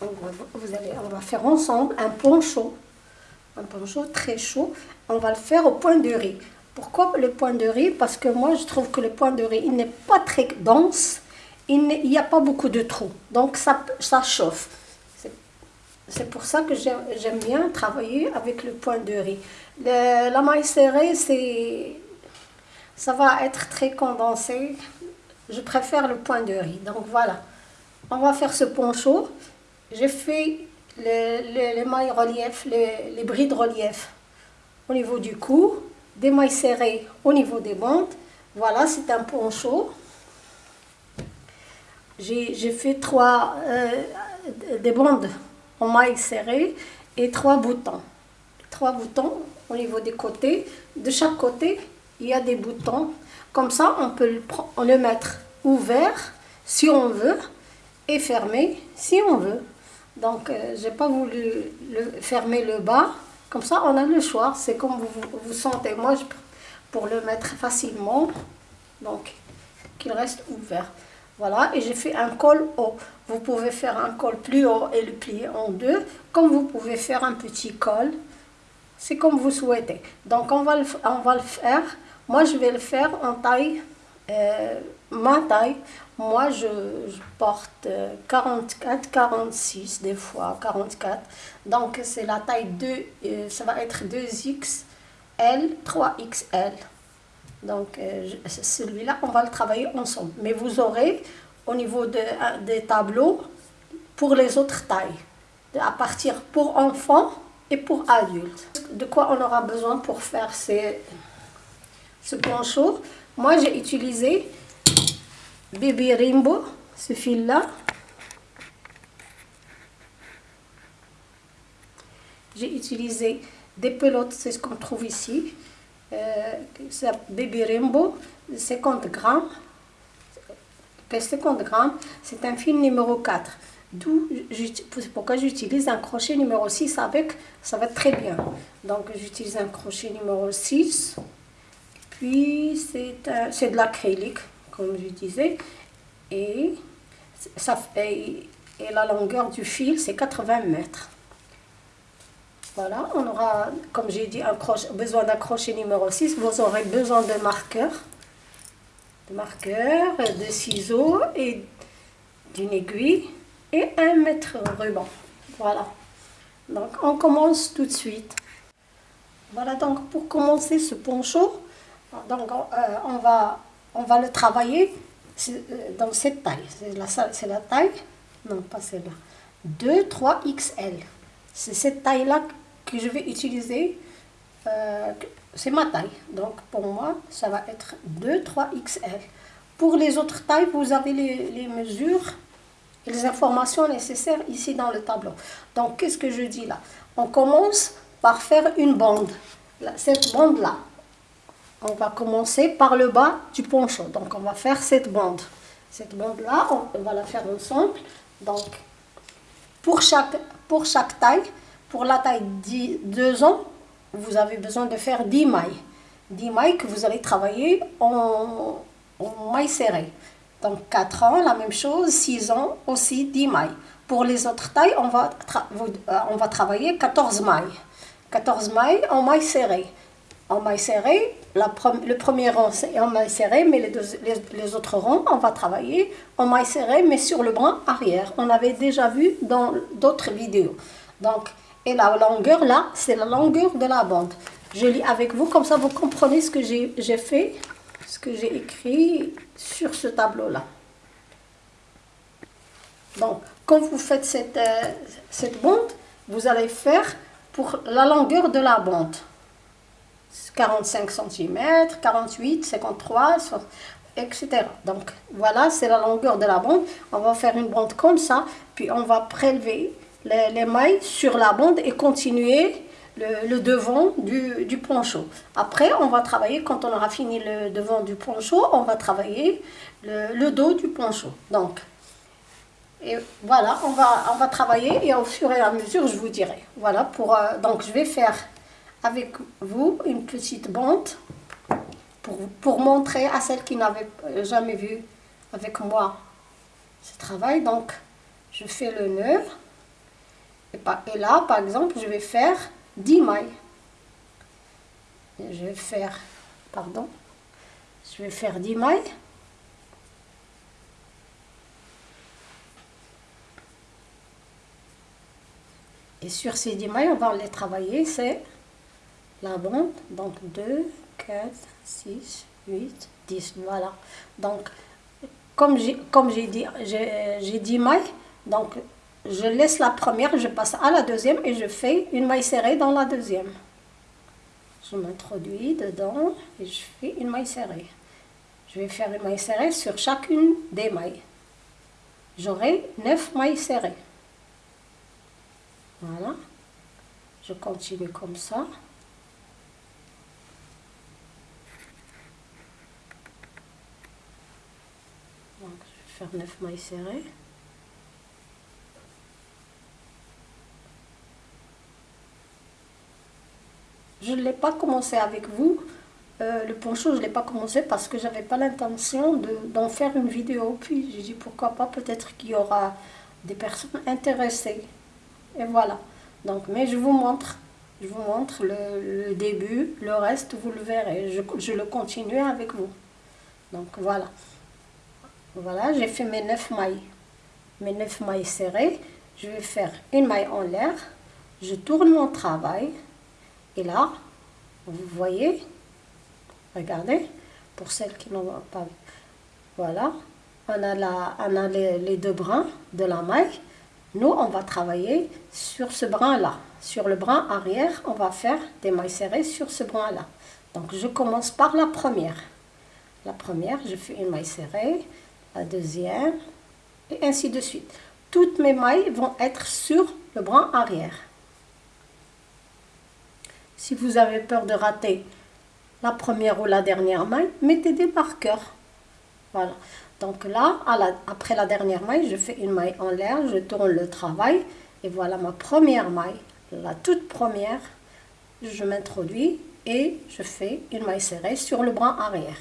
On va, faire ensemble un poncho. Un poncho très chaud. On va le faire au point de riz. Pourquoi le point de riz? Parce que moi, je trouve que le point de riz, il n'est pas très dense. Il n'y a pas beaucoup de trous. Donc, ça, chauffe. C'est pour ça que j'aime bien travailler avec le point de riz. la maille serrée, ça va être très condensé. Je préfère le point de riz. Donc voilà, on va faire ce poncho. J'ai fait les, mailles relief, les, les brides relief au niveau du cou, des mailles serrées au niveau des bandes. Voilà, c'est un poncho. J'ai fait trois euh, des bandes en mailles serrées et trois boutons. Trois boutons au niveau des côtés. De chaque côté, il y a des boutons. Comme ça, on peut le mettre ouvert si on veut et fermé si on veut. Donc, euh, j'ai pas voulu le, fermer le bas. Comme ça, on a le choix. C'est comme vous, vous sentez. Moi, je, pour le mettre facilement, donc, qu'il reste ouvert. Voilà, et j'ai fait un col haut. Vous pouvez faire un col plus haut et le plier en deux, comme vous pouvez faire un petit col. C'est comme vous souhaitez. Donc, on va le, on va le faire moi, je vais le faire en taille, euh, ma taille. Moi, je, porte 44, 46 des fois, 44. Donc, c'est la taille 2, euh, ça va être 2XL, 3XL. Donc, euh, celui-là, on va le travailler ensemble. Mais vous aurez, au niveau de, des tableaux, pour les autres tailles. À partir pour enfants et pour adultes. De quoi on aura besoin pour faire ces ce poncho. Moi, j'ai utilisé Baby Rainbow, ce fil-là. J'ai utilisé des pelotes, c'est ce qu'on trouve ici. Euh, Baby Rainbow, 50 grammes. 50 grammes, c'est un fil numéro 4. D'où, pourquoi j'utilise un crochet numéro 6 avec, ça va très bien. Donc j'utilise un crochet numéro 6. Puis c'est de l'acrylique, comme je disais. Et, ça, fait et la longueur du fil, c'est 80 mètres. Voilà, on aura, comme j'ai dit, un crochet, besoin d'un crochet numéro 6. Vous aurez besoin de marqueurs, de marqueurs, de ciseaux et d'une aiguille et un mètre ruban. Voilà. Donc, on commence tout de suite. Voilà, donc pour commencer ce poncho, donc, euh, on, va, on va le travailler euh, dans cette taille. C'est la, taille, non pas celle-là, 2, 3 XL. C'est cette taille-là que je vais utiliser. Euh, c'est ma taille. Donc, pour moi, ça va être 2, 3 XL. Pour les autres tailles, vous avez les mesures et les informations nécessaires ici dans le tableau. Donc, qu'est-ce que je dis là? On commence par faire une bande. Cette bande-là, on va commencer par le bas du poncho. Donc, on va faire cette bande. Cette bande-là, on va la faire ensemble. Donc, pour chaque, pour chaque taille, pour la taille 2 ans, vous avez besoin de faire 10 mailles. 10 mailles que vous allez travailler en, en mailles serrées. Donc, 4 ans, la même chose. 6 ans, aussi 10 mailles. Pour les autres tailles, on va, euh, on va travailler 14 mailles. 14 mailles en mailles serrées en maille le premier rang, c'est en maille serrée, mais les, autres rangs, on va travailler en maille serrée, mais sur le bras arrière. On avait déjà vu dans d'autres vidéos. Donc, et la longueur, là, c'est la longueur de la bande. Je lis avec vous, comme ça vous comprenez ce que j'ai fait, ce que j'ai écrit sur ce tableau-là. Donc, quand vous faites euh, cette bande, vous allez faire pour la longueur de la bande. 45 cm, 48, 53, etc. Donc voilà, c'est la longueur de la bande. On va faire une bande comme ça, puis on va prélever les, mailles sur la bande et continuer le, devant du, poncho. Après, on va travailler, quand on aura fini le devant du poncho, on va travailler le, dos du poncho. Donc, et voilà, on va, on va travailler et au fur et à mesure, je vous dirai. Voilà, pour, euh, donc je vais faire avec vous une petite bande pour, pour montrer à celles qui n'avaient jamais vu avec moi ce travail. Donc, je fais le nœud. Et, là, par exemple, je vais faire 10 mailles. je vais faire, pardon, je vais faire 10 mailles. Et sur ces 10 mailles, on va les travailler, c'est la bande. Donc 2, 4, 6, 8, 10. Voilà. Donc, comme j'ai dit, j'ai 10 mailles, donc je laisse la première, je passe à la deuxième et je fais une maille serrée dans la deuxième. Je m'introduis dedans et je fais une maille serrée. Je vais faire une maille serrée sur chacune des mailles. J'aurai 9 mailles serrées. Voilà. Je continue comme ça. Donc, je vais faire 9 mailles serrées. Je ne l'ai pas commencé avec vous. Euh, le poncho, je ne l'ai pas commencé parce que j'avais pas l'intention d'en faire une vidéo. Puis j'ai dit pourquoi pas, peut-être qu'il y aura des personnes intéressées. Et voilà. Donc, mais je vous montre, je vous montre le, début, le reste, vous le verrez. Je, je, le continue avec vous. Donc, voilà. Voilà, j'ai fait mes 9 mailles. Mes 9 mailles serrées. Je vais faire une maille en l'air. Je tourne mon travail. Et là, vous voyez, regardez, pour celles qui n'ont pas vu. Voilà, on a, la, on a les, les deux brins de la maille nous, on va travailler sur ce brin-là. Sur le brin arrière, on va faire des mailles serrées sur ce brin-là. Donc, je commence par la première. La première, je fais une maille serrée, la deuxième, et ainsi de suite. Toutes mes mailles vont être sur le brin arrière. Si vous avez peur de rater la première ou la dernière maille, mettez des marqueurs. Voilà. Donc là, après la dernière maille, je fais une maille en l'air, je tourne le travail. Et voilà ma première maille, la toute première. Je m'introduis et je fais une maille serrée sur le bras arrière.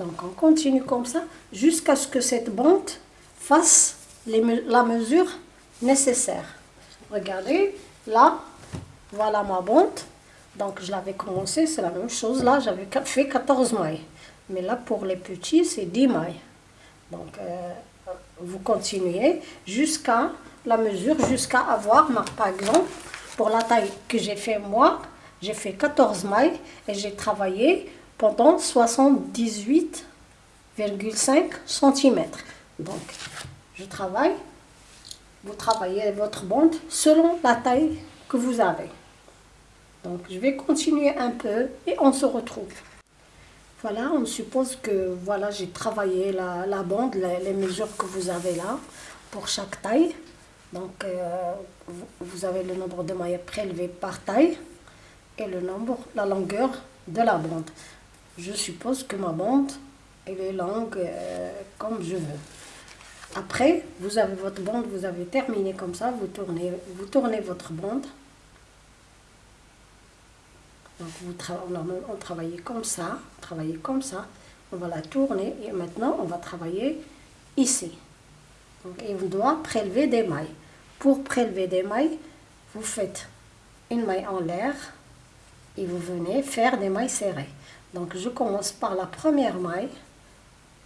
Donc on continue comme ça jusqu'à ce que cette bande fasse la mesure nécessaire. Regardez, là, voilà ma bande. Donc je l'avais commencé, c'est la même chose. Là, j'avais fait 14 mailles. Mais là, pour les petits, c'est 10 mailles. Donc, euh, vous continuez jusqu'à la mesure, jusqu'à avoir, par exemple, pour la taille que j'ai fait moi, j'ai fait 14 mailles et j'ai travaillé pendant 78,5 cm. Donc, je travaille, vous travaillez votre bande selon la taille que vous avez. Donc, je vais continuer un peu et on se retrouve. Voilà, on suppose que voilà, j'ai travaillé la, bande, les, mesures que vous avez là, pour chaque taille. Donc, euh, vous avez le nombre de mailles prélevées par taille et le nombre, la longueur de la bande. Je suppose que ma bande, elle est longue euh, comme je veux. Après, vous avez votre bande, vous avez terminé comme ça, vous tournez, vous tournez votre bande donc on, travaillait comme ça, travailler comme ça. On va la tourner et maintenant on va travailler ici. Donc, et on doit prélever des mailles. Pour prélever des mailles, vous faites une maille en l'air et vous venez faire des mailles serrées. Donc je commence par la première maille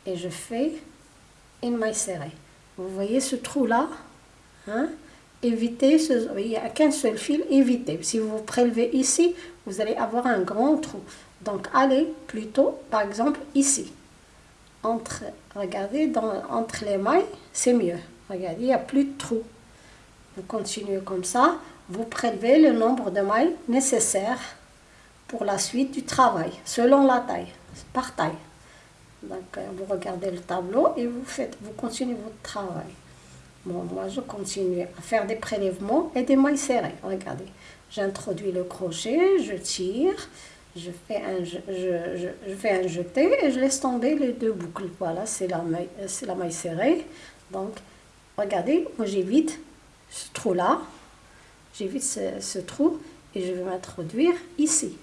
et je fais une maille serrée. Vous voyez ce trou là hein? évitez, ce, il n'y a qu'un seul fil, évitez. Si vous prélevez ici, vous allez avoir un grand trou. Donc allez plutôt, par exemple, ici. Regardez, entre les mailles, c'est mieux. Regardez, il n'y a plus de trou. Vous continuez comme ça, vous prélevez le nombre de mailles nécessaires pour la suite du travail, selon la taille, par taille. Donc, euh, vous regardez le tableau et vous, faites, vous continuez votre travail. Bon, moi, je continue à faire des prélèvements et des mailles serrées. Regardez, j'introduis le crochet, je tire, je fais, un, je, fais un jeté et je laisse tomber les deux boucles. Voilà, c'est la, maille, la maille serrée. Donc, regardez, moi j'évite ce trou-là. J'évite ce, ce trou et je vais m'introduire ici.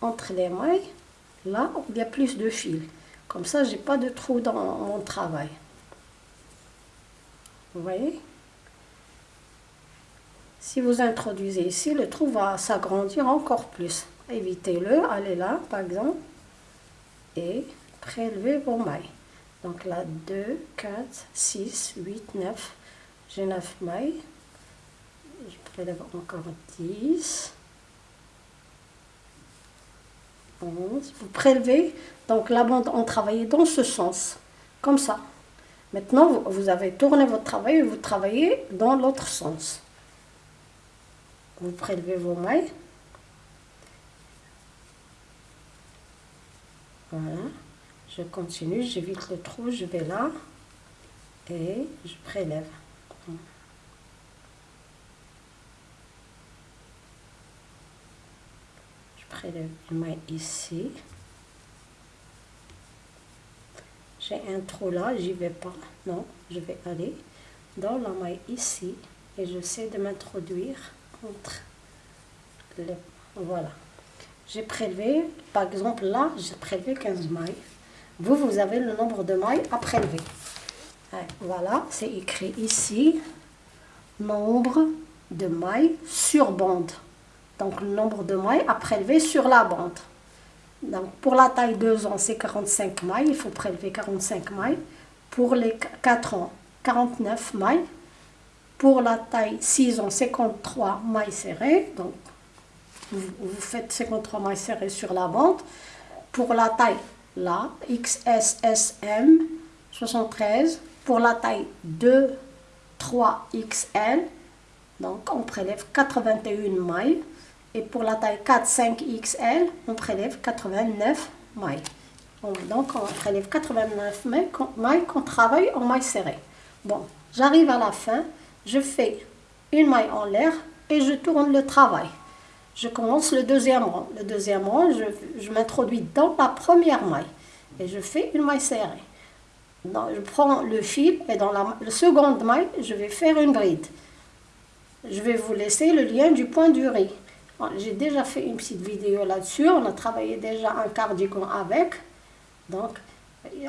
Entre les mailles, là, il y a plus de fil. Comme ça, j'ai pas de trou dans mon travail. Vous voyez? Si vous introduisez ici, le trou va s'agrandir encore plus. Évitez-le, allez là par exemple, et prélevez vos mailles. Donc là, 2, 4, 6, 8, 9. J'ai 9 mailles. Je prélève encore 10. 11. Vous prélevez, donc la bande, on travaillait dans ce sens, comme ça. Maintenant, vous avez tourné votre travail et vous travaillez dans l'autre sens. Vous prélevez vos mailles. Voilà. Je continue, j'évite le trou, je vais là et je prélève. Une maille ici. J'ai un trou là, j'y vais pas. Non, je vais aller dans la maille ici et j'essaie de m'introduire entre les... Voilà. J'ai prélevé, par exemple là, j'ai prélevé 15 mailles. Vous, vous avez le nombre de mailles à prélever. Voilà, c'est écrit ici, nombre de mailles sur bande. Donc, le nombre de mailles à prélever sur la bande. Donc, pour la taille 2 ans, c'est 45 mailles. Il faut prélever 45 mailles. Pour les 4 ans, 49 mailles. Pour la taille 6 ans, 53 mailles serrées. Donc, vous, faites 53 mailles serrées sur la bande. Pour la taille, là, XSSM 73. Pour la taille 2, 3 XL, donc on prélève 81 mailles. Et pour la taille 4, 5 XL, on prélève 89 mailles. Donc on prélève 89 mailles qu'on travaille en mailles serrées. Bon, j'arrive à la fin, je fais une maille en l'air et je tourne le travail je commence le deuxième rang. Le deuxième rang, je, m'introduis dans la première maille et je fais une maille serrée. je prends le fil et dans la, seconde maille, je vais faire une bride. Je vais vous laisser le lien du point du riz. J'ai déjà fait une petite vidéo là-dessus. On a travaillé déjà un cardigan avec. Donc,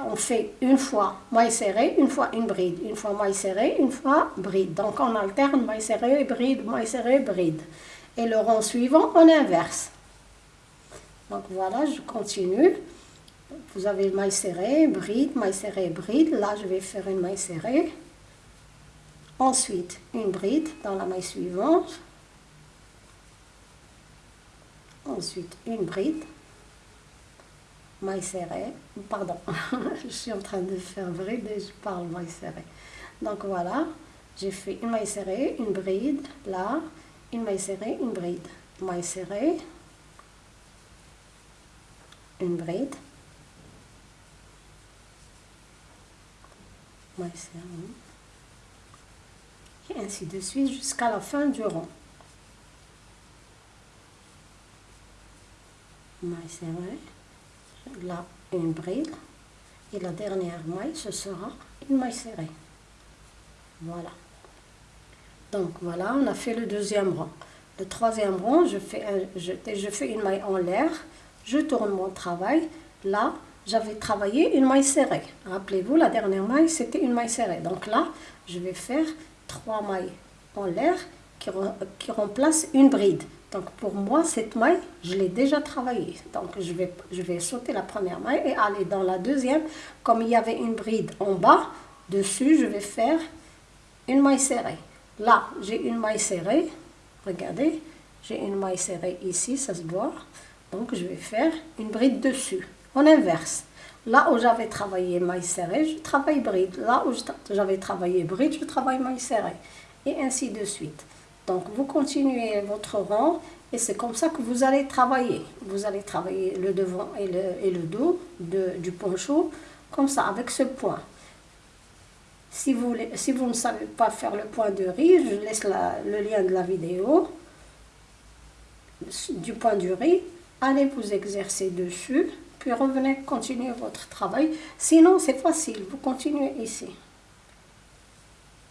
on fait une fois maille serrée, une fois une bride. Une fois maille serrée, une fois bride. Donc, on alterne maille serrée, bride, maille serrée, bride et le rang suivant on inverse. Donc voilà, je continue. Vous avez maille serrée, bride, maille serrée, bride. Là, je vais faire une maille serrée. Ensuite, une bride dans la maille suivante. Ensuite, une bride. Maille serrée. Pardon, je suis en train de faire bride et je parle maille serrée. Donc voilà, j'ai fait une maille serrée, une bride, là, une maille serrée, une bride. Maille serrée, une bride, maille serrée, et ainsi de suite jusqu'à la fin du rang. Maille serrée, là une bride, et la dernière maille, ce sera une maille serrée. Voilà. Donc voilà, on a fait le deuxième rang. Le troisième rang, je fais, je, je fais une maille en l'air, je tourne mon travail. Là, j'avais travaillé une maille serrée. Rappelez-vous, la dernière maille, c'était une maille serrée. Donc là, je vais faire trois mailles en l'air qui, qui remplacent une bride. Donc pour moi, cette maille, je l'ai déjà travaillée. Donc je vais, sauter la première maille et aller dans la deuxième. Comme il y avait une bride en bas, dessus, je vais faire une maille serrée. Là, j'ai une maille serrée. Regardez, j'ai une maille serrée ici, ça se voit. Donc, je vais faire une bride dessus, en inverse. Là où j'avais travaillé maille serrée, je travaille bride. Là où j'avais travaillé bride, je travaille maille serrée. Et ainsi de suite. Donc, vous continuez votre rang et c'est comme ça que vous allez travailler. Vous allez travailler le devant et le, et le dos du poncho, comme ça, avec ce point. Si vous, si vous ne savez pas faire le point de riz, je laisse le lien de la vidéo du point du riz. Allez vous exercer dessus, puis revenez continuer votre travail. Sinon, c'est facile, vous continuez ici.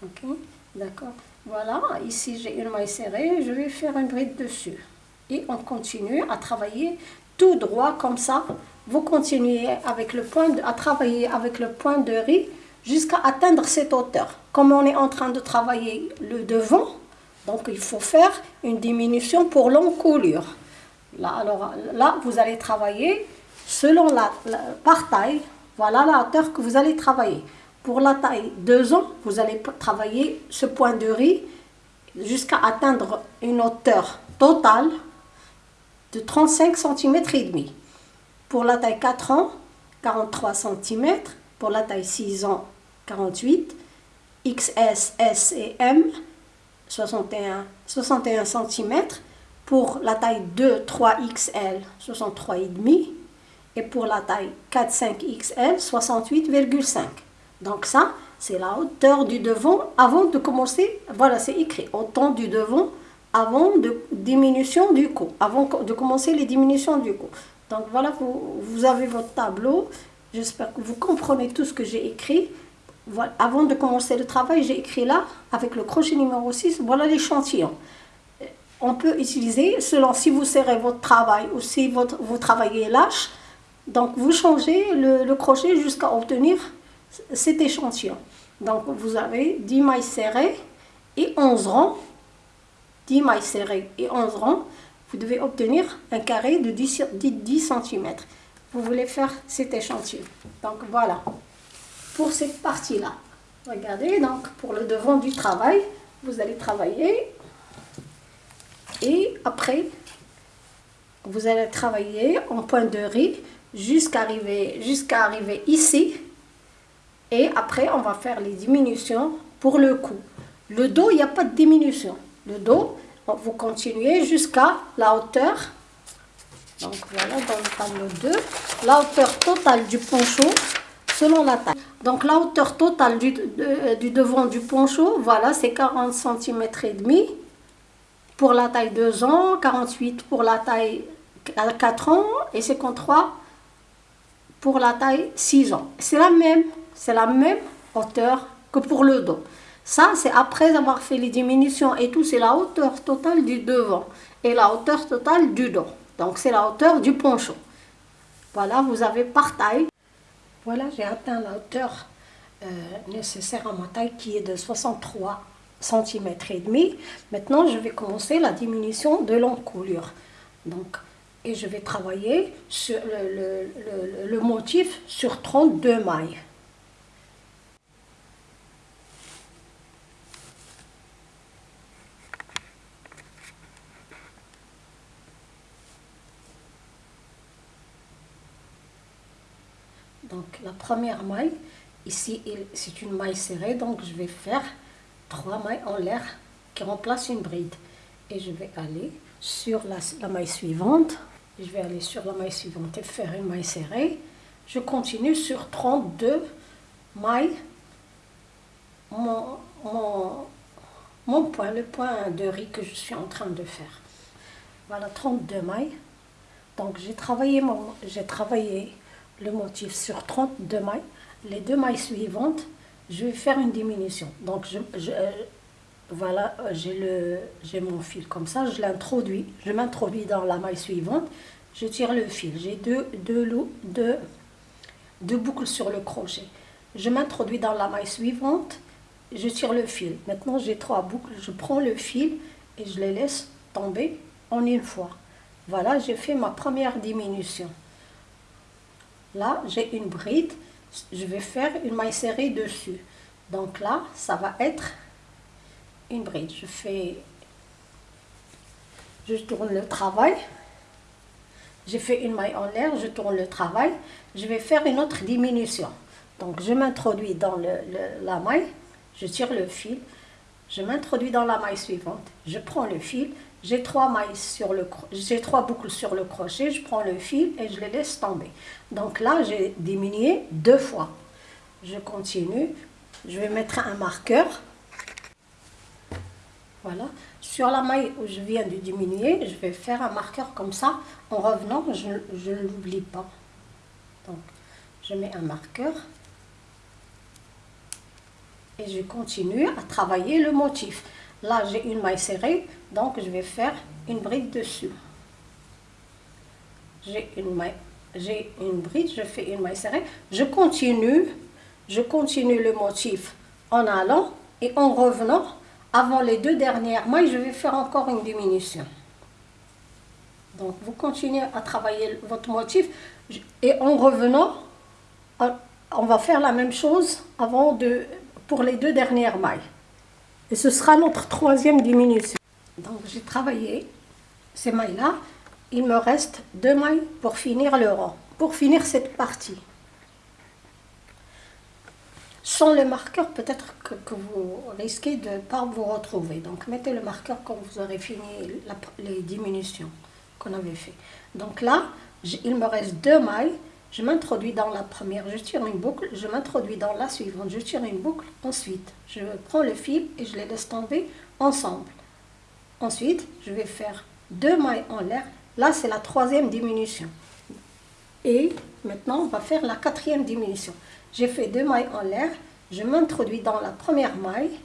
Ok, d'accord. Voilà, ici j'ai une maille serrée, je vais faire une bride dessus. Et on continue à travailler tout droit comme ça. Vous continuez avec le point à travailler avec le point de riz jusqu'à atteindre cette hauteur. Comme on est en train de travailler le devant, donc il faut faire une diminution pour l'encolure. Là, alors, là, vous allez travailler selon la, par taille. Voilà la hauteur que vous allez travailler. Pour la taille 2 ans, vous allez travailler ce point de riz jusqu'à atteindre une hauteur totale de 35 cm et demi. Pour la taille 4 ans, 43 cm. Pour la taille 6 ans, 48. XS, S et M, 61, 61 cm. Pour la taille 2, 3 XL, 63,5 et pour la taille 4, 5 XL, 68,5. Donc ça, c'est la hauteur du devant avant de commencer, voilà c'est écrit, autant du devant avant de diminution du cou, avant de commencer les diminutions du cou. Donc voilà, vous, vous avez votre tableau, j'espère que vous comprenez tout ce que j'ai écrit. Avant de commencer le travail, j'ai écrit là, avec le crochet numéro 6, voilà l'échantillon on peut utiliser selon si vous serrez votre travail ou si vous travaillez lâche. Donc vous changez le, crochet jusqu'à obtenir cet échantillon. Donc vous avez 10 mailles serrées et 11 rangs. 10 mailles serrées et 11 rangs. Vous devez obtenir un carré de 10, 10 cm. Vous voulez faire cet échantillon. Donc voilà, pour cette partie-là. Regardez, donc pour le devant du travail, vous allez travailler et après, vous allez travailler en point de riz jusqu'à arriver, jusqu'à arriver ici. Et après, on va faire les diminutions pour le cou. Le dos, il n'y a pas de diminution. Le dos, vous continuez jusqu'à la hauteur. Donc voilà, dans le tableau 2, la hauteur totale du poncho selon la taille. Donc la hauteur totale du, du devant du poncho, voilà, c'est 40 cm et demi pour la taille 2 ans, 48 pour la taille 4 ans et 53 pour la taille 6 ans. C'est la même, c'est la même hauteur que pour le dos. Ça, c'est après avoir fait les diminutions et tout, c'est la hauteur totale du devant et la hauteur totale du dos. Donc, c'est la hauteur du poncho. Voilà, vous avez par taille. Voilà, j'ai atteint la hauteur euh, nécessaire à ma taille qui est de 63 cm et demi. Maintenant, je vais commencer la diminution de l'encolure. Donc, et je vais travailler le, motif sur 32 mailles. Donc la première maille, ici c'est une maille serrée, donc je vais faire trois mailles en l'air qui remplacent une bride. Et je vais aller sur la, maille suivante. Je vais aller sur la maille suivante et faire une maille serrée. Je continue sur 32 mailles. Mon, mon, point, le point de riz que je suis en train de faire. Voilà, 32 mailles. Donc j'ai travaillé, j'ai travaillé le motif sur 32 mailles. Les deux mailles suivantes, je vais faire une diminution. Donc, euh, voilà, j'ai mon fil comme ça, je l'introduis, je m'introduis dans la maille suivante, je tire le fil. J'ai deux, deux boucles sur le crochet. Je m'introduis dans la maille suivante, je tire le fil. Maintenant, j'ai trois boucles, je prends le fil et je les laisse tomber en une fois. Voilà, j'ai fait ma première diminution. Là, j'ai une bride je vais faire une maille serrée dessus. Donc là, ça va être une bride. Je fais, je tourne le travail. J'ai fait une maille en l'air, je tourne le travail. Je vais faire une autre diminution. Donc je m'introduis dans la maille, je tire le fil, je m'introduis dans la maille suivante, je prends le fil, j'ai trois mailles sur le j'ai trois boucles sur le crochet, je prends le fil et je les laisse tomber. Donc là, j'ai diminué deux fois. Je continue, je vais mettre un marqueur. Voilà. Sur la maille où je viens de diminuer, je vais faire un marqueur comme ça. En revenant, je ne l'oublie pas. Donc, je mets un marqueur. Et je continue à travailler le motif. Là, j'ai une maille serrée, donc je vais faire une bride dessus. J'ai une maille, j'ai une bride, je fais une maille serrée. Je continue je continue le motif en allant et en revenant. Avant les deux dernières mailles, je vais faire encore une diminution. Donc, vous continuez à travailler votre motif et en revenant, on va faire la même chose avant de, pour les deux dernières mailles. Et ce sera notre troisième diminution. Donc, j'ai travaillé ces mailles-là. Il me reste deux mailles pour finir le rang, pour finir cette partie. Sans le marqueur, peut-être que, vous risquez de ne pas vous retrouver. Donc, mettez le marqueur quand vous aurez fini les diminutions qu'on avait fait. Donc là, il me reste deux mailles. Je m'introduis dans la première, je tire une boucle, je m'introduis dans la suivante, je tire une boucle, ensuite je prends le fil et je les laisse tomber ensemble. Ensuite, je vais faire deux mailles en l'air. Là, c'est la troisième diminution. Et maintenant, on va faire la quatrième diminution. J'ai fait deux mailles en l'air, je m'introduis dans la première maille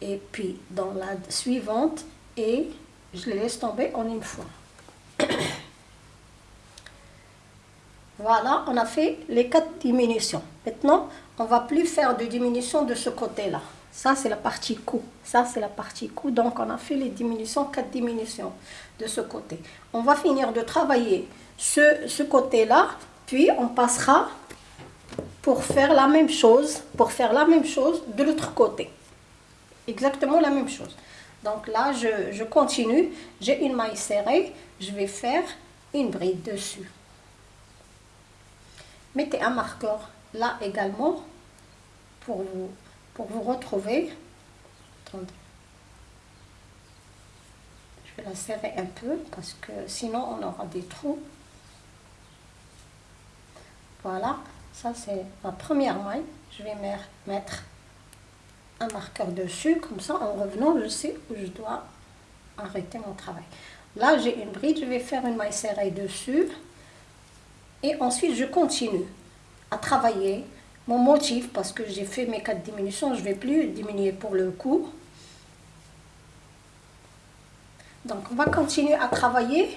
et puis dans la suivante et je les laisse tomber en une fois. Voilà, on a fait les quatre diminutions. Maintenant, on va plus faire de diminution de ce côté-là. Ça, c'est la partie cou. Ça, c'est la partie cou. Donc, on a fait les diminutions, quatre diminutions de ce côté. On va finir de travailler ce, côté-là, puis on passera pour faire la même chose, pour faire la même chose de l'autre côté. Exactement la même chose. Donc là, je continue. J'ai une maille serrée. Je vais faire une bride dessus. Mettez un marqueur là également pour vous, pour vous retrouver. Attendez. Je vais la serrer un peu parce que sinon on aura des trous. Voilà, ça c'est ma première maille. Je vais mettre un marqueur dessus, comme ça en revenant je sais où je dois arrêter mon travail. Là j'ai une bride, je vais faire une maille serrée dessus. Et ensuite, je continue à travailler mon motif parce que j'ai fait mes quatre diminutions. Je ne vais plus diminuer pour le coup. Donc, on va continuer à travailler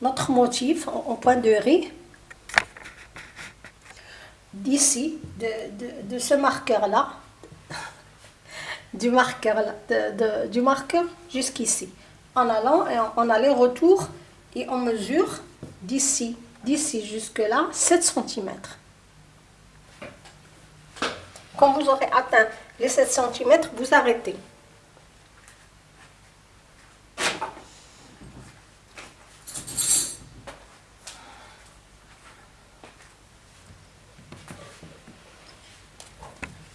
notre motif en, point de riz. D'ici, de, ce marqueur-là, du marqueur, de, du marqueur jusqu'ici. En allant et en aller-retour et on mesure d'ici d'ici jusque-là 7 cm. Quand vous aurez atteint les 7 cm, vous arrêtez.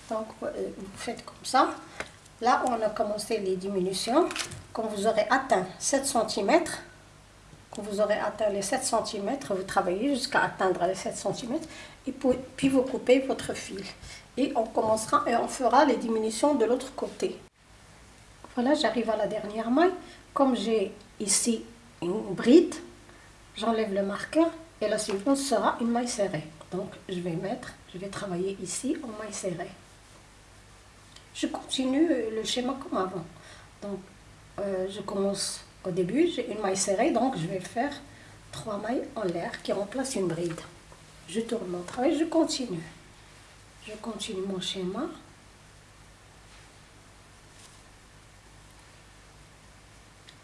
Donc, euh, vous faites comme ça. Là, on a commencé les diminutions. Quand vous aurez atteint 7 cm, vous aurez atteint les 7 cm, vous travaillez jusqu'à atteindre les 7 cm et puis vous coupez votre fil. Et on commencera et on fera les diminutions de l'autre côté. Voilà, j'arrive à la dernière maille. Comme j'ai ici une bride, j'enlève le marqueur et la suivante sera une maille serrée. Donc je vais mettre, je vais travailler ici en maille serrée. Je continue le schéma comme avant. Donc euh, je commence au début, j'ai une maille serrée, donc je vais faire trois mailles en l'air qui remplacent une bride. Je tourne mon travail, je continue. Je continue mon schéma.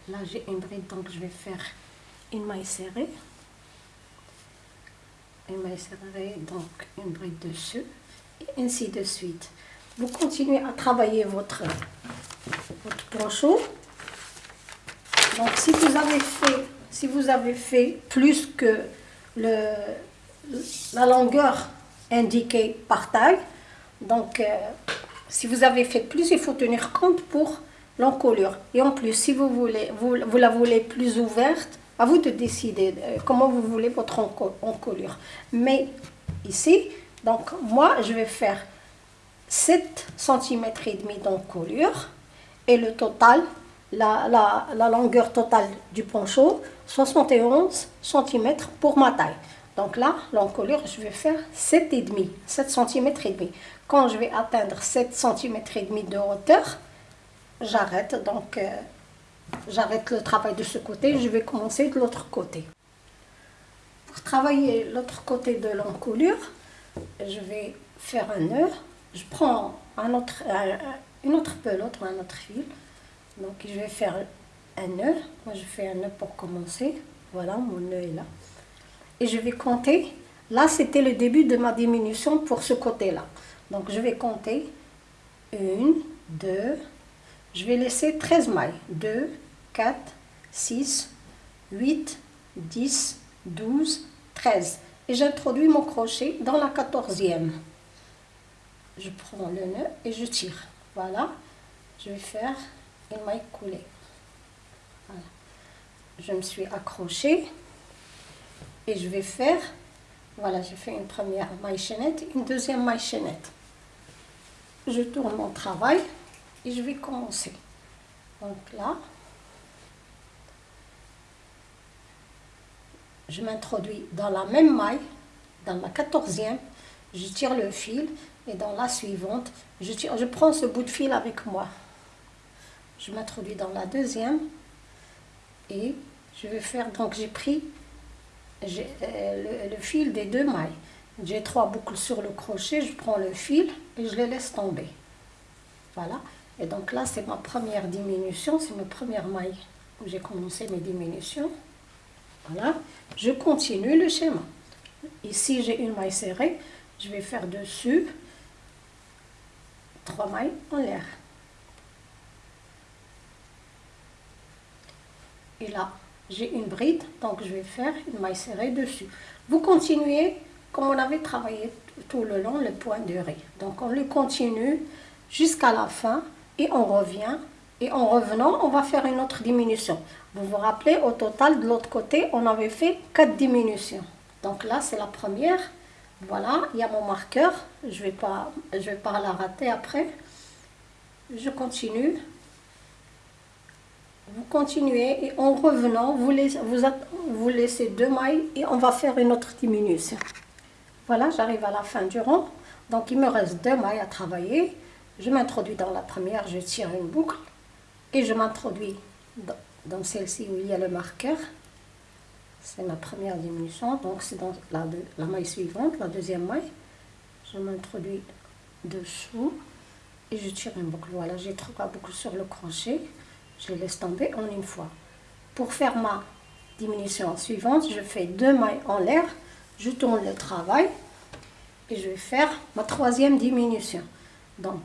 Là, j'ai une bride, donc je vais faire une maille serrée. Une maille serrée, donc une bride dessus. Et ainsi de suite. Vous continuez à travailler votre, votre. Donc si vous avez fait, si vous avez fait plus que le, la longueur indiquée par taille, donc euh, si vous avez fait plus, il faut tenir compte pour l'encolure. Et en plus, si vous, voulez, vous, vous, la voulez plus ouverte, à vous de décider euh, comment vous voulez votre encolure. Mais ici, donc moi, je vais faire 7 cm et demi d'encolure et le total la, longueur totale du poncho, 71 cm pour ma taille. Donc là, l'encolure, je vais faire 7,5, 7 cm et. Quand je vais atteindre 7 cm de hauteur, j'arrête. Donc, euh, j'arrête le travail de ce côté. Je vais commencer de l'autre côté. Pour travailler l'autre côté de l'encolure, je vais faire un nœud je prends un autre, une autre pelote ou un autre fil. Donc je vais faire un nœud. Moi je fais un nœud pour commencer. Voilà, mon nœud est là. Et je vais compter. Là, c'était le début de ma diminution pour ce côté-là. Donc je vais compter. Une, deux, je vais laisser 13 mailles. 2, 4, 6, 8, 10, 12, 13. Et j'introduis mon crochet dans la quatorzième. Je prends le nœud et je tire. Voilà. Je vais faire une maille coulée. Je me suis accrochée et je vais faire, voilà, j'ai fait une première maille chaînette, une deuxième maille chaînette. Je tourne mon travail et je vais commencer. Donc là, je m'introduis dans la même maille, dans la quatorzième, je tire le fil et dans la suivante, je, tire, je prends ce bout de fil avec moi. Je m'introduis dans la deuxième et je vais faire, donc j'ai pris euh, le, le, fil des deux mailles. J'ai trois boucles sur le crochet, je prends le fil et je les laisse tomber. Voilà. Et donc là, c'est ma première diminution, c'est ma première maille où j'ai commencé mes diminutions. Voilà. Je continue le schéma. Ici, j'ai une maille serrée. Je vais faire dessus trois mailles en l'air. Et là, j'ai une bride, donc je vais faire une maille serrée dessus. Vous continuez comme on avait travaillé tout le long le point de riz. Donc on le continue jusqu'à la fin et on revient. Et en revenant, on va faire une autre diminution. Vous vous rappelez, au total, de l'autre côté, on avait fait quatre diminutions. Donc là, c'est la première. Voilà, il y a mon marqueur. Je vais, pas, je vais pas la rater après. Je continue. Vous continuez et en revenant, vous laissez, vous, vous laissez deux mailles et on va faire une autre diminution. Voilà, j'arrive à la fin du rang. Donc il me reste deux mailles à travailler. Je m'introduis dans la première, je tire une boucle et je m'introduis dans, celle-ci où il y a le marqueur. C'est ma première diminution, donc c'est dans la, la, maille suivante, la deuxième maille. Je m'introduis dessous et je tire une boucle. Voilà, j'ai trois boucles sur le crochet. Je laisse tomber en une fois. Pour faire ma diminution suivante, je fais deux mailles en l'air, je tourne le travail et je vais faire ma troisième diminution. Donc,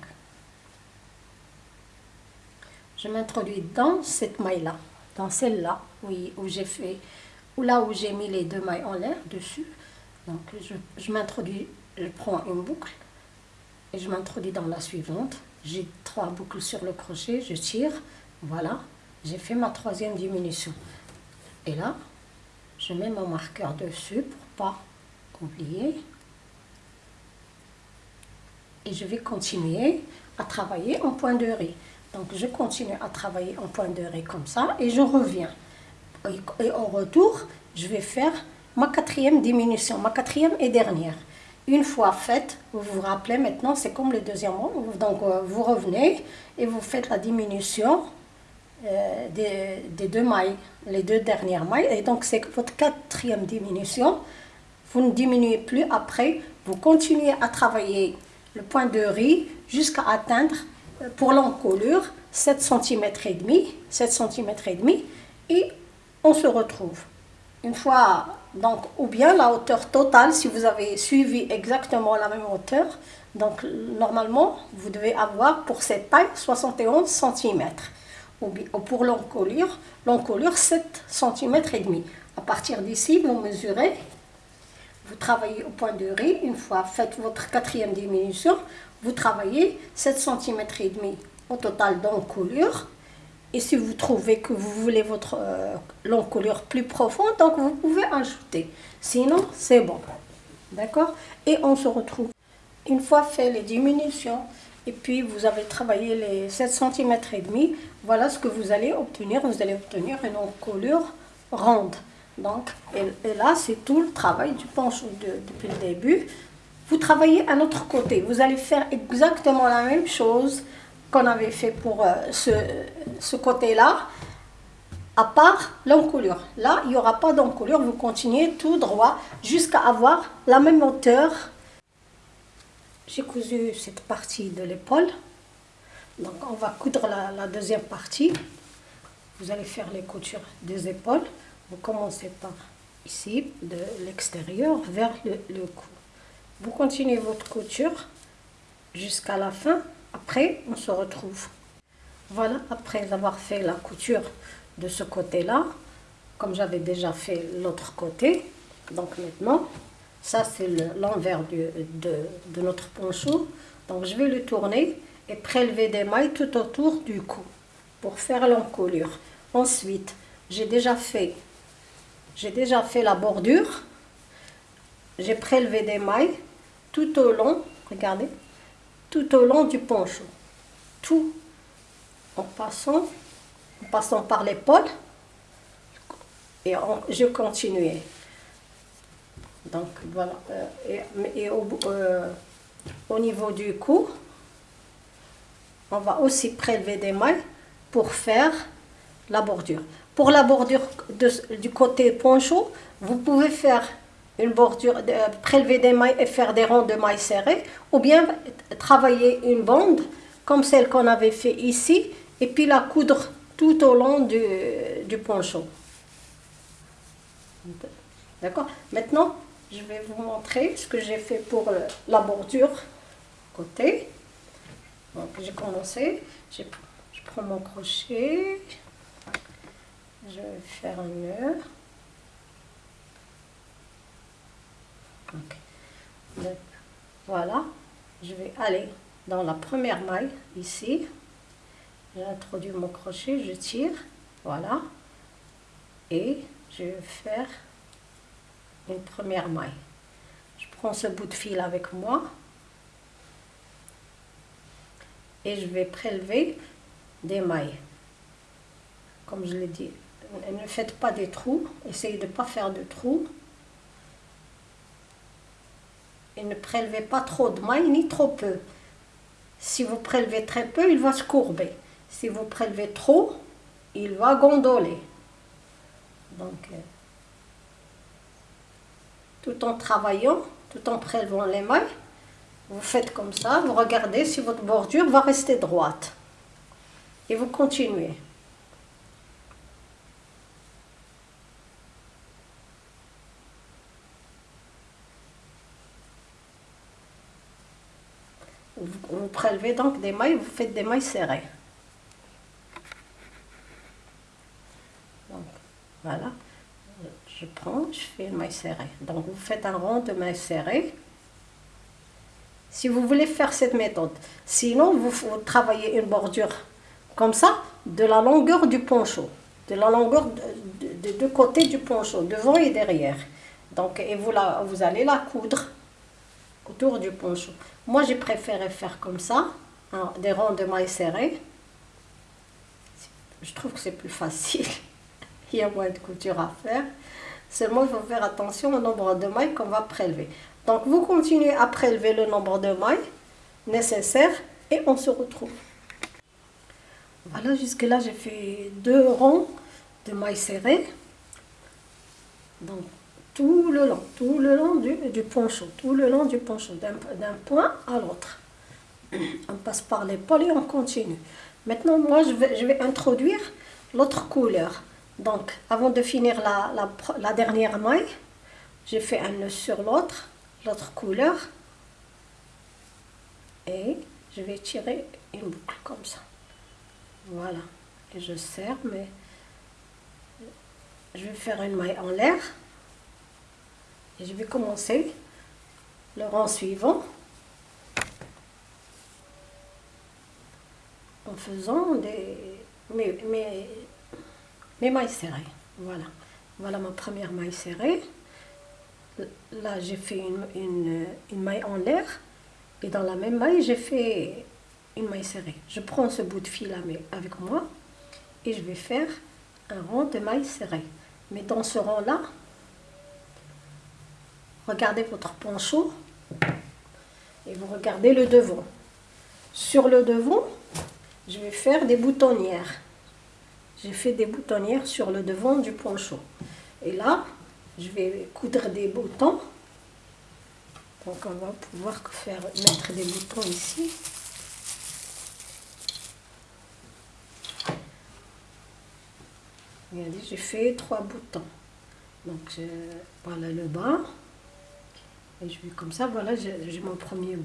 je m'introduis dans cette maille-là, dans celle-là, oui, où j'ai fait, ou là où j'ai mis les deux mailles en l'air dessus. Donc, je m'introduis, je prends une boucle et je m'introduis dans la suivante. J'ai trois boucles sur le crochet, je tire, voilà, j'ai fait ma troisième diminution. Et là, je mets mon marqueur dessus pour pas oublier. Et je vais continuer à travailler en point de riz. Donc je continue à travailler en point de riz comme ça et je reviens. Et au retour, je vais faire ma quatrième diminution, ma quatrième et dernière. Une fois faite, vous vous rappelez maintenant, c'est comme le deuxième rang. Donc euh, vous revenez et vous faites la diminution euh, des, deux mailles, les deux dernières mailles. Et donc c'est votre quatrième diminution. Vous ne diminuez plus après. Vous continuez à travailler le point de riz jusqu'à atteindre pour l'encolure 7 cm et demi, 7 cm et demi et on se retrouve. Une fois, donc, ou bien la hauteur totale, si vous avez suivi exactement la même hauteur, donc normalement, vous devez avoir pour cette taille 71 cm. Ou pour l'encolure, l'encolure 7 cm et demi. À partir d'ici, vous mesurez, vous travaillez au point de riz, une fois faites votre quatrième diminution, vous travaillez 7 cm et demi au total d'encolure. Et si vous trouvez que vous voulez votre euh, l'encolure plus profonde, donc vous pouvez ajouter. Sinon, c'est bon. D'accord? Et on se retrouve. Une fois fait les diminutions, et puis vous avez travaillé les 7 cm et demi, voilà ce que vous allez obtenir. Vous allez obtenir une encolure ronde. Donc, et, là, c'est tout le travail du penchant depuis le début vous travaillez à notre côté. Vous allez faire exactement la même chose qu'on avait fait pour euh, ce, ce côté-là, à part l'encolure. Là, il n'y aura pas d'encolure, vous continuez tout droit jusqu'à avoir la même hauteur. J'ai cousu cette partie de l'épaule. Donc on va coudre la, deuxième partie. Vous allez faire les coutures des épaules. Vous commencez par ici, de l'extérieur vers le cou. Vous continuez votre couture jusqu'à la fin. Après, on se retrouve. Voilà, après avoir fait la couture de ce côté-là, comme j'avais déjà fait l'autre côté, donc maintenant, ça c'est l'envers de, notre poncho. Donc je vais le tourner et prélever des mailles tout autour du cou pour faire l'encolure. Ensuite, j'ai déjà fait j'ai déjà fait la bordure. J'ai prélevé des mailles tout au long, regardez, tout au long du poncho. Tout en passant, en passant par l'épaule. Et je continuais. Donc voilà. Euh, et, au, euh, au niveau du cou, on va aussi prélever des mailles pour faire la bordure. Pour la bordure du côté poncho, vous pouvez faire une bordure, euh, prélever des mailles et faire des ronds de mailles serrées, ou bien travailler une bande comme celle qu'on avait fait ici, et puis la coudre tout au long du, du poncho. D'accord? Maintenant, je vais vous montrer ce que j'ai fait pour euh, la bordure côté. Donc j'ai commencé, je prends mon crochet, je vais faire un nœud. voilà, je vais aller dans la première maille ici. J'introduis mon crochet, je tire, voilà. Et je vais faire première maille. Je prends ce bout de fil avec moi. Et je vais prélever des mailles. Comme je l'ai dit, ne faites pas des trous, essayez de ne pas faire de trous. Et ne prélevez pas trop de mailles ni trop peu. Si vous prélevez très peu, il va se courber. Si vous prélevez trop, il va gondoler. Donc, euh, tout en travaillant, tout en prélevant les mailles, vous faites comme ça, vous regardez si votre bordure va rester droite. Et vous continuez. Vous, prélevez donc des mailles, vous faites des mailles serrées. Donc, voilà. Je prends, je fais une maille serrée. Donc, vous faites un rond de mailles serrées. Si vous voulez faire cette méthode. Sinon, vous, travaillez une bordure comme ça, de la longueur du poncho. De la longueur de, deux côtés du poncho, devant et derrière. Donc, et vous, la, vous allez la coudre autour du poncho. Moi, j'ai préféré faire comme ça, hein, des ronds de mailles serrées. Je trouve que c'est plus facile. il y a moins de couture à faire. Seulement, il faut faire attention au nombre de mailles qu'on va prélever. Donc, vous continuez à prélever le nombre de mailles nécessaires et on se retrouve. Voilà, jusque là, j'ai fait deux ronds de mailles serrées. Donc, tout le long, tout le long du, du poncho, tout le long du poncho, d'un point à l'autre. On passe par l'épaule et on continue. Maintenant, moi, je vais, je vais introduire l'autre couleur. Donc, avant de finir la, la, la dernière maille, j'ai fait un nœud sur l'autre, l'autre couleur. Et je vais tirer une boucle comme ça. Voilà. Et je serre, mais je vais faire une maille en l'air. Et je vais commencer le rang suivant en faisant des, mailles serrées. Voilà. Voilà ma première maille serrée. Là, j'ai fait une, maille en l'air. Et dans la même maille, j'ai fait une maille serrée. Je prends ce bout de fil avec moi et je vais faire un rang de mailles serrées. Mais dans ce rang-là, regardez votre poncho et vous regardez le devant. Sur le devant, je vais faire des boutonnières. J'ai fait des boutonnières sur le devant du poncho. Et là, je vais coudre des boutons. Donc on va pouvoir faire mettre des boutons ici. Regardez, j'ai fait trois boutons. Donc voilà le bas. Et je vais comme ça, voilà, j'ai mon premier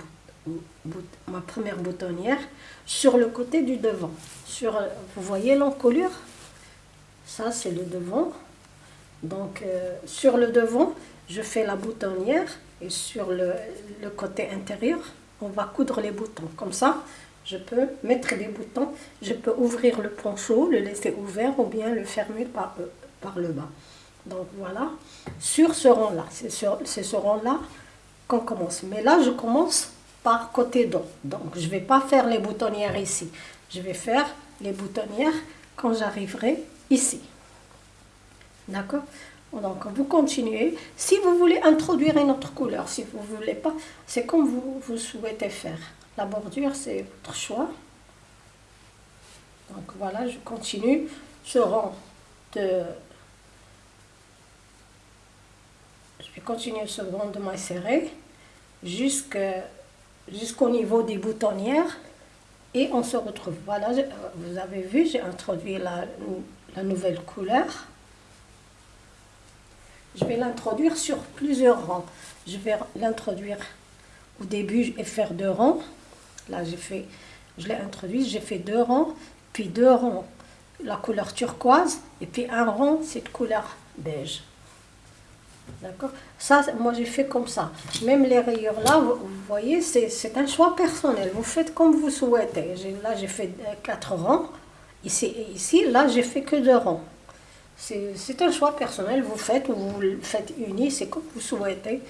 ma première boutonnière sur le côté du devant. Sur, vous voyez l'encolure? Ça, c'est le devant. Donc, euh, sur le devant, je fais la boutonnière et sur le, le, côté intérieur, on va coudre les boutons. Comme ça, je peux mettre des boutons. Je peux ouvrir le poncho, le laisser ouvert ou bien le fermer par, euh, par le bas. Donc, voilà. Sur ce rang-là, c'est ce rang-là qu'on commence. Mais là, je commence par côté dos. Donc, je ne vais pas faire les boutonnières ici. Je vais faire les boutonnières quand j'arriverai ici. D'accord? Donc, vous continuez. Si vous voulez introduire une autre couleur, si vous voulez pas, c'est comme vous, vous souhaitez faire. La bordure, c'est votre choix. Donc, voilà, je continue ce rang de... Je vais continuer ce rang de maille serrée jusqu'au niveau des boutonnières et on se retrouve. Voilà, vous avez vu, j'ai introduit la, la nouvelle couleur. Je vais l'introduire sur plusieurs rangs. Je vais l'introduire au début et faire deux rangs. Là, j'ai fait, je l'ai introduit, j'ai fait deux rangs, puis deux rangs, la couleur turquoise, et puis un rang, cette couleur beige. D'accord? Ça, moi, j'ai fait comme ça. Même les rayures là, vous, voyez, c'est un choix personnel. Vous faites comme vous souhaitez. Là, j'ai fait quatre rangs. Ici et ici, là, j'ai fait que deux rangs. C'est un choix personnel. Vous faites ou vous le faites uni, c'est comme vous souhaitez.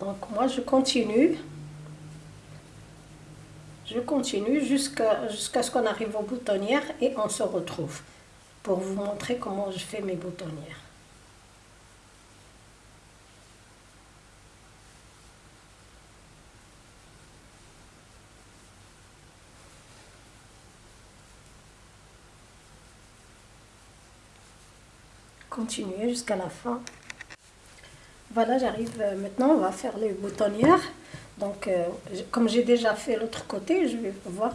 Donc, moi, je continue. Je continue jusqu'à jusqu'à ce qu'on arrive aux boutonnières et on se retrouve pour vous montrer comment je fais mes boutonnières. Jusqu'à la fin. Voilà, j'arrive euh, maintenant, on va faire les boutonnières. Donc, euh, comme j'ai déjà fait l'autre côté, je vais voir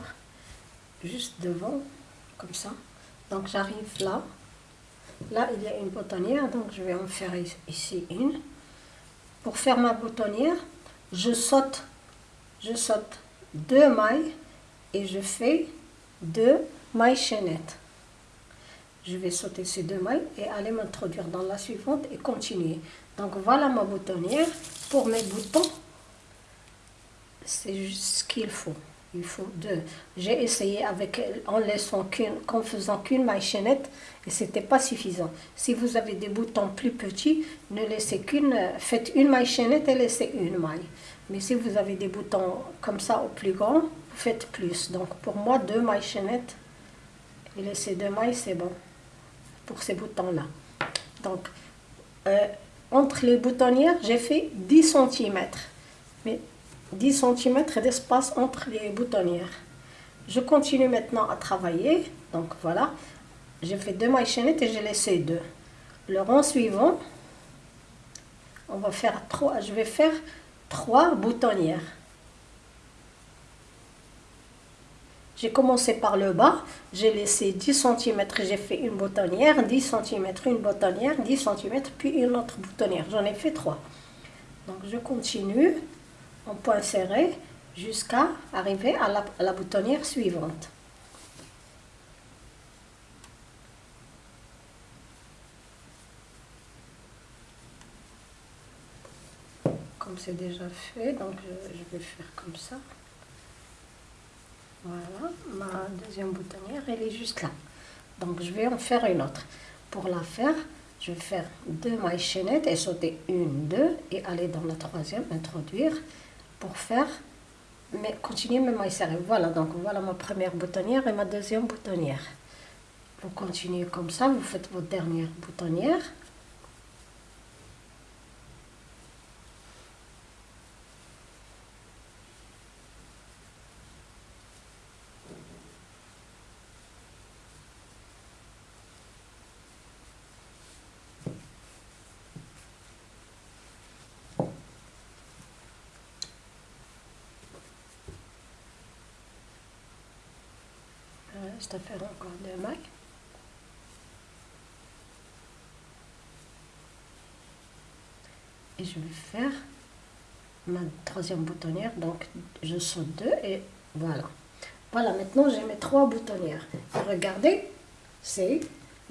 juste devant, comme ça. Donc, j'arrive là. Là, il y a une boutonnière, donc je vais en faire ici une. Pour faire ma boutonnière, je saute, je saute deux mailles et je fais deux mailles chaînettes je vais sauter ces deux mailles et aller m'introduire dans la suivante et continuer. Donc voilà ma boutonnière. Pour mes boutons, c'est ce qu'il faut. Il faut deux. J'ai essayé avec en laissant qu'une, qu'en faisant qu'une maille chaînette et c'était pas suffisant. Si vous avez des boutons plus petits, ne laissez qu'une, faites une maille chaînette et laissez une maille. Mais si vous avez des boutons comme ça au plus grand, vous faites plus. Donc pour moi, deux mailles chaînettes et laisser deux mailles, c'est bon pour ces boutons-là. Donc, euh, entre les boutonnières, j'ai fait 10 cm. Mais 10 cm d'espace entre les boutonnières. Je continue maintenant à travailler. Donc voilà, j'ai fait deux mailles chaînettes et j'ai laissé deux. Le rang suivant, on va faire trois. Je vais faire trois boutonnières. J'ai commencé par le bas, j'ai laissé 10 cm, j'ai fait une boutonnière, 10 cm, une boutonnière, 10 cm, puis une autre boutonnière. J'en ai fait 3. Donc je continue en point serré jusqu'à arriver à la, à la boutonnière suivante. Comme c'est déjà fait, donc je vais faire comme ça. Voilà, ma deuxième boutonnière, elle est juste là. Donc, je vais en faire une autre. Pour la faire, je vais faire deux mailles chaînettes et sauter une, deux, et aller dans la troisième, introduire, pour faire, mais continuer mes mailles serrées. Voilà, donc voilà ma première boutonnière et ma deuxième boutonnière. Vous continuez comme ça, vous faites votre dernière boutonnière. Reste à faire encore deux mailles. Et je vais faire ma troisième boutonnière. Donc, je saute deux et voilà. Voilà, maintenant j'ai mes trois boutonnières. Et regardez, c'est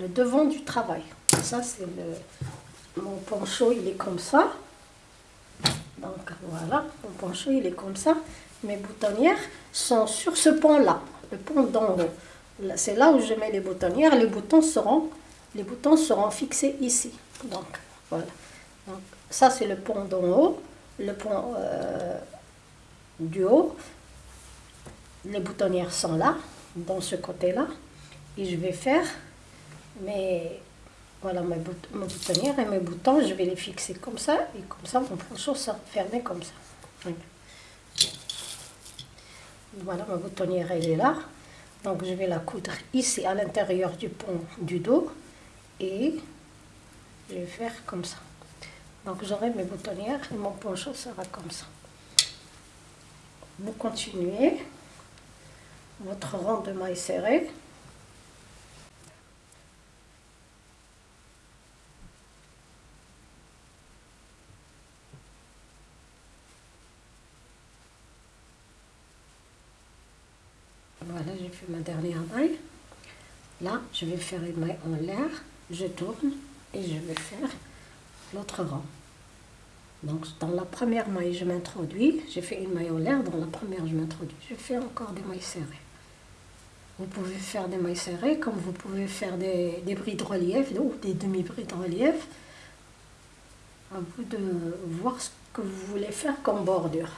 le devant du travail. Ça, c'est le... Mon poncho, il est comme ça. Donc, voilà, mon poncho, il est comme ça. Mes boutonnières sont sur ce pont-là, le pont d'en haut. C'est là où je mets les boutonnières. Les boutons seront, fixés ici. Donc, voilà. Donc, ça, c'est le pont d'en haut, le pont euh, du haut. Les boutonnières sont là, dans ce côté-là. Et je vais faire mes, voilà, mes, boutonnières et mes boutons. Je vais les fixer comme ça. Et comme ça, mon poncho sera fermé comme ça. Voilà, ma boutonnière, elle est là. Donc, je vais la coudre ici, à l'intérieur du pont du dos. Et je vais faire comme ça. Donc j'aurai mes boutonnières et mon poncho sera comme ça. Vous continuez votre rang de mailles serré. Ma dernière maille. Là, je vais faire une maille en l'air, je tourne et je vais faire l'autre rang. Donc dans la première maille, je m'introduis, j'ai fait une maille en l'air, dans la première, je m'introduis, je fais encore des mailles serrées. Vous pouvez faire des mailles serrées, comme vous pouvez faire des, des brides relief ou des demi-brides relief. À vous de voir ce que vous voulez faire comme bordure.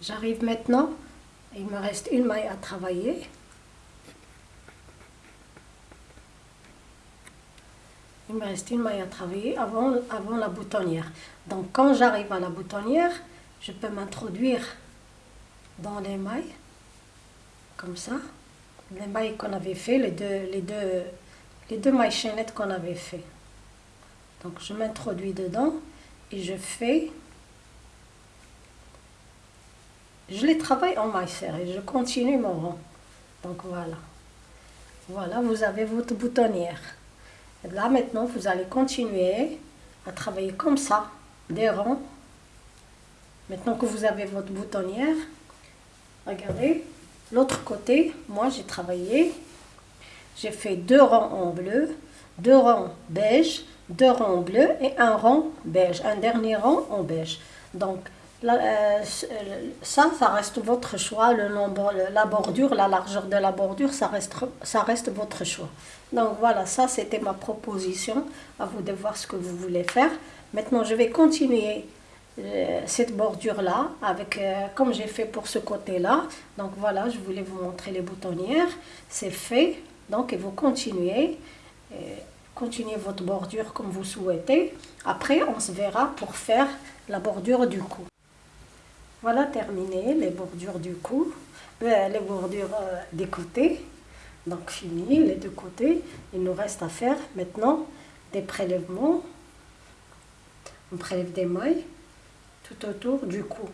J'arrive maintenant, il me reste une maille à travailler. il me reste une maille à travailler avant, avant la boutonnière. Donc quand j'arrive à la boutonnière, je peux m'introduire dans les mailles, comme ça. Les mailles qu'on avait fait, les deux, les deux, les deux mailles chaînettes qu'on avait fait. Donc je m'introduis dedans et je fais... Je les travaille en maille serrée, je continue mon rang. Donc voilà. Voilà, vous avez votre boutonnière. Là, maintenant, vous allez continuer à travailler comme ça, des rangs. Maintenant que vous avez votre boutonnière, regardez, l'autre côté, moi, j'ai travaillé, j'ai fait deux rangs en bleu, deux rangs beige, deux rangs bleus et un rang beige, un dernier rang en beige. Donc, euh, ça, ça reste votre choix, le nombre, la bordure, la largeur de la bordure, ça reste, ça reste votre choix. Donc voilà, ça c'était ma proposition, à vous de voir ce que vous voulez faire. Maintenant, je vais continuer euh, cette bordure-là, avec euh, comme j'ai fait pour ce côté-là. Donc voilà, je voulais vous montrer les boutonnières, c'est fait. Donc vous continuez, continuez votre bordure comme vous souhaitez. Après, on se verra pour faire la bordure du cou. Voilà terminé les bordures du cou, euh, les bordures euh, des côtés. Donc fini les deux côtés. Il nous reste à faire maintenant des prélèvements. On prélève des mailles tout autour du cou.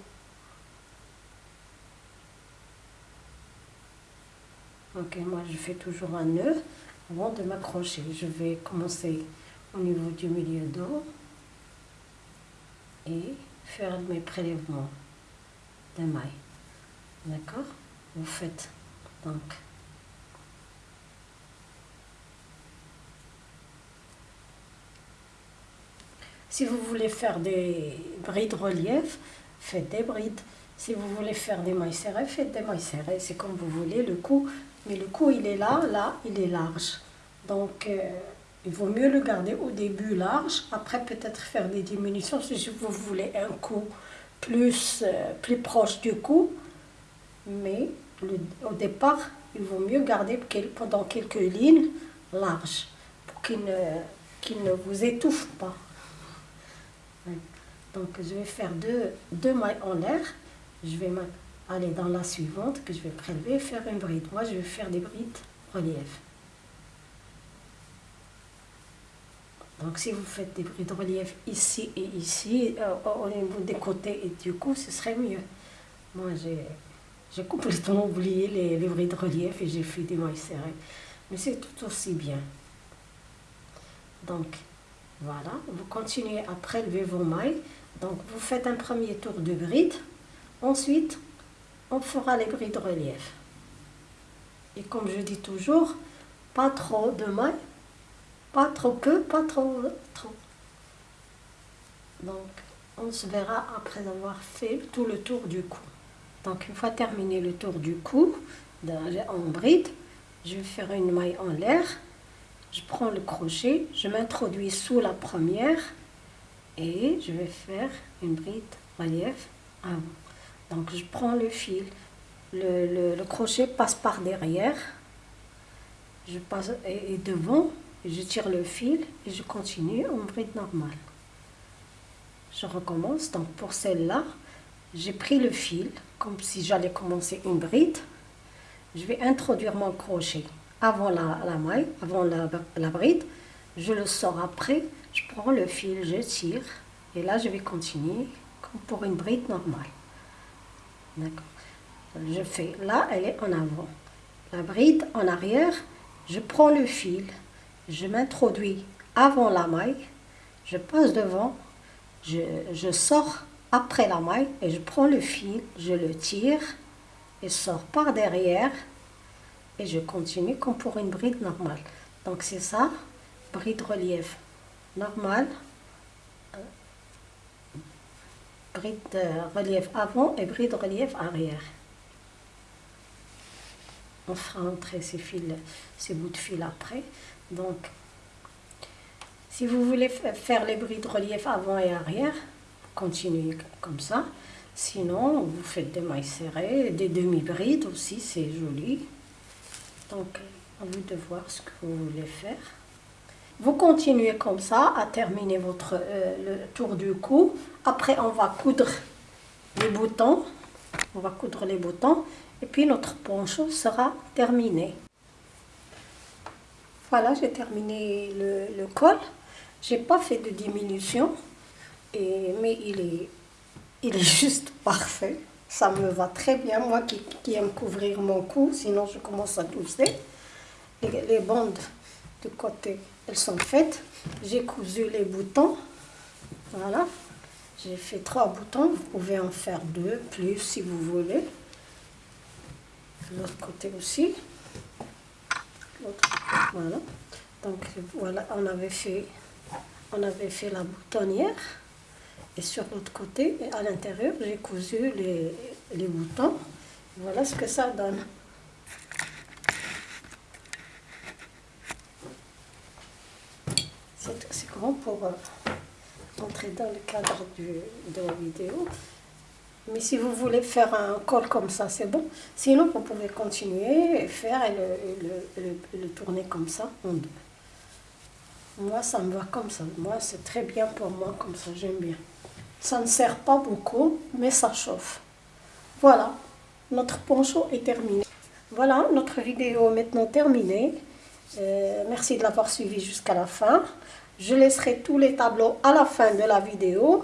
Ok, moi je fais toujours un nœud avant de m'accrocher. Je vais commencer au niveau du milieu dos et faire mes prélèvements des mailles. D'accord? Vous faites donc Si vous voulez faire des brides relief, faites des brides. Si vous voulez faire des mailles serrées, faites des mailles serrées. C'est comme vous voulez. Le cou, mais le cou, il est là, là, il est large. Donc, euh, il vaut mieux le garder au début large. Après, peut-être faire des diminutions si vous voulez un cou plus, euh, plus proche du cou, mais au départ, il vaut mieux garder pendant quelques lignes larges pour qu'il ne, ne vous étouffe pas. Donc je vais faire deux, deux mailles en l'air, je vais aller dans la suivante que je vais prélever et faire une bride. Moi je vais faire des brides relief. Donc si vous faites des brides de relief ici et ici, euh, au niveau des côtés et du cou, ce serait mieux. Moi, J'ai complètement oublié les, les brides relief et j'ai fait des mailles serrées. Mais c'est tout aussi bien. Donc, voilà, vous continuez à prélever vos mailles. Donc, vous faites un premier tour de bride. Ensuite, on fera les brides relief. Et comme je dis toujours, pas trop de mailles, pas trop peu, pas trop trop. Donc, on se verra après avoir fait tout le tour du cou. Donc, une fois terminé le tour du cou, en bride, je vais faire une maille en l'air. Je prends le crochet, je m'introduis sous la première et je vais faire une bride relief avant. Donc, je prends le fil, le, crochet passe par derrière, je passe et, devant, je tire le fil et je continue en bride normale. Je recommence, donc pour celle-là, j'ai pris le fil, comme si j'allais commencer une bride. Je vais introduire mon crochet avant la, maille, avant la, la, bride. Je le sors après, je prends le fil, je tire. Et là, je vais continuer comme pour une bride normale. D'accord je fais, là elle est en avant, la bride en arrière, je prends le fil, je m'introduis avant la maille, je passe devant, je, sors après la maille et je prends le fil, je le tire et sors par derrière et je continue comme pour une bride normale. Donc c'est ça, bride relief normale, euh, bride relief avant et bride relief arrière on fera entrer ces fils, ces bouts de fil après. Donc, si vous voulez faire les brides relief avant et arrière, continuez comme ça. Sinon, vous faites des mailles serrées, des demi-brides aussi, c'est joli. Donc, à vous de voir ce que vous voulez faire. Vous continuez comme ça à terminer votre euh, le tour du cou. Après, on va coudre les boutons. On va coudre les boutons et puis notre poncho sera terminé. Voilà, j'ai terminé le, col. J'ai pas fait de diminution, mais il est, juste parfait. Ça me va très bien, moi qui, aime couvrir mon cou, sinon je commence à tousser. Les, bandes de côté, elles sont faites. J'ai cousu les boutons. Voilà. J'ai fait trois boutons. Vous pouvez en faire deux, plus si vous voulez l'autre côté aussi. Voilà. Donc voilà, on avait fait, on avait fait la boutonnière. Et sur l'autre côté, à l'intérieur, j'ai cousu les, les boutons. Voilà ce que ça donne. C'est grand pour euh, entrer dans le cadre du, de la vidéo. Mais si vous voulez faire un col comme ça, c'est bon. Sinon, vous pouvez continuer et faire et le, tourner comme ça en deux. Moi, ça me va comme ça. Moi, c'est très bien pour moi comme ça. J'aime bien. Ça ne sert pas beaucoup, mais ça chauffe. Voilà, notre poncho est terminé. Voilà, notre vidéo est maintenant terminée. Euh, merci de l'avoir suivi jusqu'à la fin. Je laisserai tous les tableaux à la fin de la vidéo.